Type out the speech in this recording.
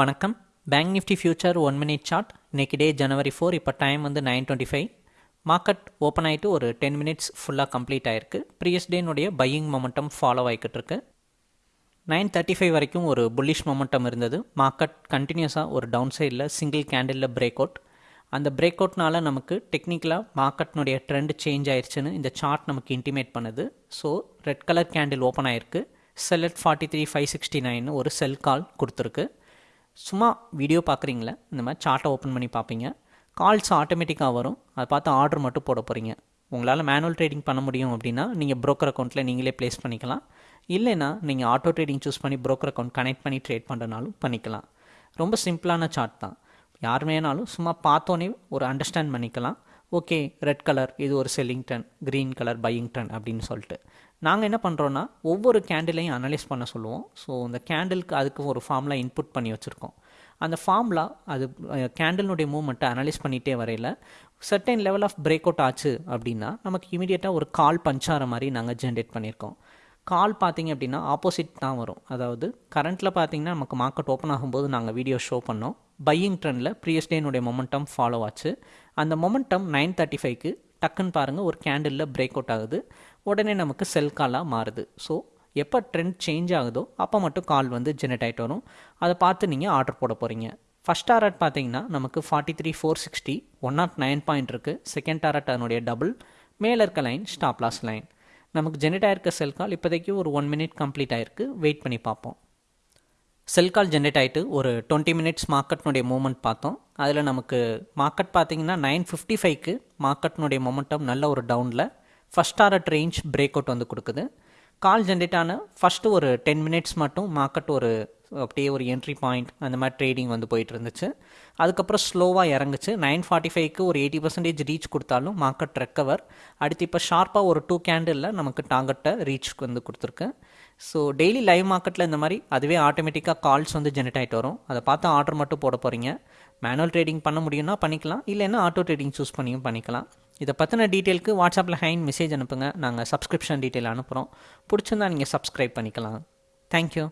வணக்கம். Bank Nifty future one minute chart இன்றைக்கி day January four இப்போ டைம் வந்து nine twenty five market open ஆகிட்டு ஒரு டென் மினிட்ஸ் ஃபுல்லாக கம்ப்ளீட் ஆயிருக்கு. ப்ரீவியஸ் டேனுடைய பையிங் மொமெண்டம் ஃபாலோ ஆகிக்கிட்டு இருக்கு. நைன் தேர்ட்டி ஃபைவ் வரைக்கும் ஒரு புல்லிஷ் மொமெண்டம் இருந்தது. மார்க்கெட் கண்டினியூஸாக ஒரு டவுன் சைடில் சிங்கிள் கேண்டிலில் பிரேக் அவுட் அந்த பிரேக் அவுட்னால நமக்கு டெக்னிக்கலாக மார்க்கெட்னுடைய ட்ரெண்ட் சேஞ்ச் ஆயிடுச்சுன்னு இந்த சார்ட் நமக்கு இன்டிமேட் பண்ணுது. So red colour candle open ஆயிருக்கு. Sell at forty three five sixty nine ஒரு செல் கால் கொடுத்துருக்கு. சும்மா வீடியோ பார்க்குறீங்களே? இந்த மாதிரி சார்ட்டை ஓப்பன் பண்ணி பார்ப்பீங்க. கால்ஸ் ஆட்டோமேட்டிக்காக வரும். அதை பார்த்து ஆர்டர் மட்டும் போட போகிறீங்க உங்களால் மேனுவல் ட்ரேடிங் பண்ண முடியும் அப்படின்னா நீங்கள் ப்ரோக்கர் அக்கௌண்ட்டில் நீங்களே ப்ளேஸ் பண்ணிக்கலாம். இல்லைன்னா நீங்கள் ஆட்டோ ட்ரேடிங் சூஸ் பண்ணி ப்ரோக்கர் அக்கௌண்ட் கனெக்ட் பண்ணி ட்ரேட் பண்ணுறனாலும் பண்ணிக்கலாம். ரொம்ப சிம்பிளான சார்ட் தான். யார் வேணாலும் சும்மா பார்த்தோன்னே ஒரு அண்டர்ஸ்டாண்ட் பண்ணிக்கலாம். ஓகே ரெட் கலர் இது ஒரு செல்லிங் டன் க்ரீன் கலர் பையிங் டன் அப்படின்னு சொல்லிட்டு. நாங்கள் என்ன பண்ணுறோன்னா ஒவ்வொரு கேண்டிலையும் அனலைஸ் பண்ண சொல்லுவோம். ஸோ அந்த கேண்டிலுக்கு அதுக்கு ஒரு ஃபார்ம்லாம் இன்புட் பண்ணி வச்சுருக்கோம். அந்த ஃபார்ம்லா அது கேண்டிலுடைய மூவ்மெண்ட்டை அனலைஸ் பண்ணிகிட்டே வரையில் certain level of break out ஆச்சு அப்படின்னா நமக்கு இமீடியட்டாக ஒரு கால் பஞ்சார மாதிரி நாங்கள் ஜென்ரேட் பண்ணியிருக்கோம். கால் பார்த்திங்க அப்படின்னா ஆப்போசிட் தான் வரும். அதாவது கரண்ட்டில் பார்த்தீங்கன்னா நமக்கு மார்க்கெட் ஓப்பன் ஆகும்போது நாங்கள் வீடியோ ஷோ பண்ணோம். பையிங் ட்ரெண்டில் ப்ரீயஸ் டேனுடைய மொமெண்டம் ஃபாலோ ஆச்சு. அந்த மொமெண்டம் நைன் தேர்ட்டி ஃபைவ்க்கு டக்குன்னு பாருங்கள் ஒரு கேண்டிலில் பிரேக் அவுட் ஆகுது. உடனே நமக்கு செல் காலாக மாறுது. ஸோ எப்போ ட்ரெண்ட் சேஞ்ச் ஆகுதோ அப்போ மட்டும் கால் வந்து ஜெனரேட் ஆகிட்டு வரும். அதை பார்த்து நீங்கள் ஆர்டர் போட போகிறீங்க ஃபஸ்ட் டாரட் பார்த்தீங்கன்னா நமக்கு forty three four sixty one nought nine point இருக்குது செகண்ட் டாரட் அதனுடைய டபுள் மேலே இருக்க லைன் ஸ்டாப் லாஸ் லைன் நமக்கு ஜெனரேட் ஆயிருக்க செல் கால் இப்போதைக்கு ஒரு ஒன் மினிட் கம்ப்ளீட் ஆயிருக்கு. வெயிட் பண்ணி பார்ப்போம். செல் கால் ஜென்ரேட் ஆகிட்டு ஒரு டுவெண்ட்டி மினிட்ஸ் மார்க்கெட்னுடைய மூமெண்ட் பார்த்தோம். அதில் நமக்கு மார்க்கெட் பார்த்திங்கன்னா நைன் ஃபிஃப்டி ஃபைவ்க்கு மார்க்கெட்னுடைய மொமெண்டம் நல்ல ஒரு டவுனில் first target range break out வந்து கொடுக்குது. கால் ஜென்ரேட் ஆன ஃபஸ்ட்டு ஒரு டென் மினிட்ஸ் மட்டும் மார்க்கெட் ஒரு அப்படியே ஒரு என்ட்ரி பாயிண்ட் அந்த மாதிரி ட்ரேடிங் வந்து போயிட்டு இருந்துச்சு அதுக்கப்புறம் ஸ்லோவாக இறங்குச்சு. நைன் ஃபார்ட்டி ஃபைவ்க்கு ஒரு எயிட்டி பர்சன்டேஜ் ரீச் கொடுத்தாலும் மார்க்கெட் ரெக்கவர் அடுத்து இப்போ ஷார்ப்பாக ஒரு டூ கேண்டிலில் நமக்கு டார்கெட்டை ரீச் வந்து கொடுத்துருக்கு. ஸோ டெய்லி லைவ் மார்க்கெட்டில் இந்த மாதிரி அதுவே ஆட்டோமேட்டிக்காக கால்ஸ் வந்து ஜெனரேட் ஆகிட்டு வரும். அதை பார்த்து ஆர்டர் மட்டும் போட போகிறீங்க மேனுவல் ட்ரேடிங் பண்ண முடியும்னா பண்ணிக்கலாம். இல்லைன்னா ஆட்டோ ட்ரேடிங் சூஸ் பண்ணியும் பண்ணிக்கலாம். இதை பற்றின டீட்டெயிலுக்கு வாட்ஸ்அப்பில் ஹைன் மெசேஜ் அனுப்புங்க. நாங்கள் சப்ஸ்கிரிப்ஷன் டீட்டெயில் அனுப்புகிறோம் பிடிச்சிருந்தா நீங்கள் சப்ஸ்கிரைப் பண்ணிக்கலாம். தேங்க்யூ